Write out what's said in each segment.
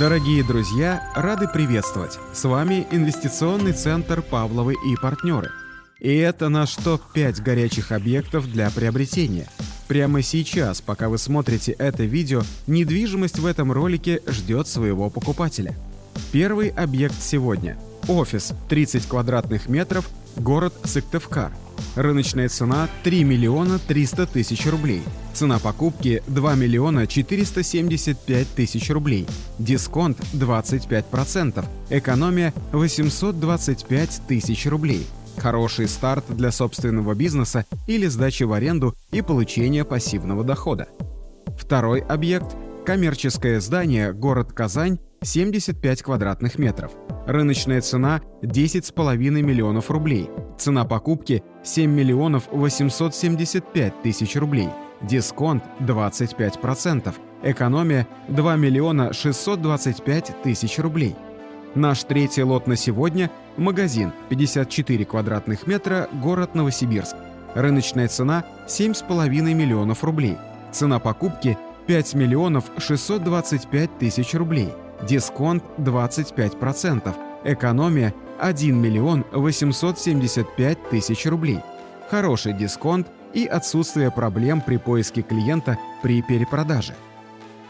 Дорогие друзья, рады приветствовать! С вами инвестиционный центр «Павловы и партнеры». И это наш топ-5 горячих объектов для приобретения. Прямо сейчас, пока вы смотрите это видео, недвижимость в этом ролике ждет своего покупателя. Первый объект сегодня – офис 30 квадратных метров, город Сыктывкар – Рыночная цена 3 миллиона 300 тысяч рублей. Цена покупки 2 миллиона 475 тысяч рублей. Дисконт 25%. Экономия 825 тысяч рублей. Хороший старт для собственного бизнеса или сдачи в аренду и получения пассивного дохода. Второй объект – коммерческое здание город Казань 75 квадратных метров. Рыночная цена 10,5 миллионов рублей. Цена покупки 7 миллионов 875 тысяч рублей. Дисконт 25%. Экономия 2 миллиона 625 тысяч рублей. Наш третий лот на сегодня – магазин 54 квадратных метра, город Новосибирск. Рыночная цена 7,5 миллионов рублей. Цена покупки 5 миллионов 625 тысяч рублей дисконт 25%, экономия 1 миллион 875 тысяч рублей, хороший дисконт и отсутствие проблем при поиске клиента при перепродаже.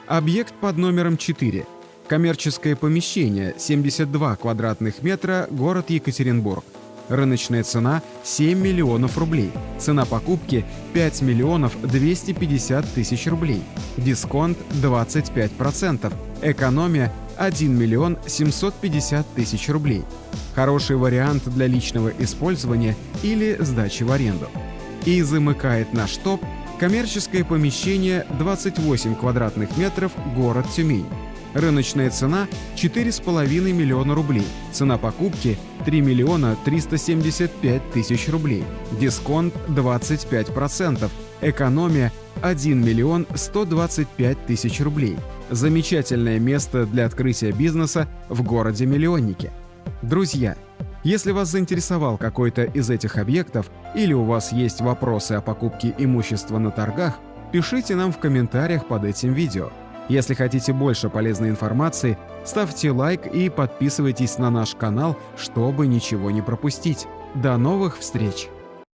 Объект под номером 4. Коммерческое помещение 72 квадратных метра, город Екатеринбург. Рыночная цена 7 миллионов рублей. Цена покупки 5 миллионов 250 тысяч рублей. Дисконт 25%. Экономия 1 миллион 750 тысяч рублей. Хороший вариант для личного использования или сдачи в аренду. И замыкает наш топ коммерческое помещение 28 квадратных метров, город Тюмень. Рыночная цена 4,5 миллиона рублей. Цена покупки 3 миллиона 375 тысяч рублей. Дисконт 25%. Экономия 1 миллион 125 тысяч рублей. Замечательное место для открытия бизнеса в городе-миллионнике. Друзья, если вас заинтересовал какой-то из этих объектов или у вас есть вопросы о покупке имущества на торгах, пишите нам в комментариях под этим видео. Если хотите больше полезной информации, ставьте лайк и подписывайтесь на наш канал, чтобы ничего не пропустить. До новых встреч!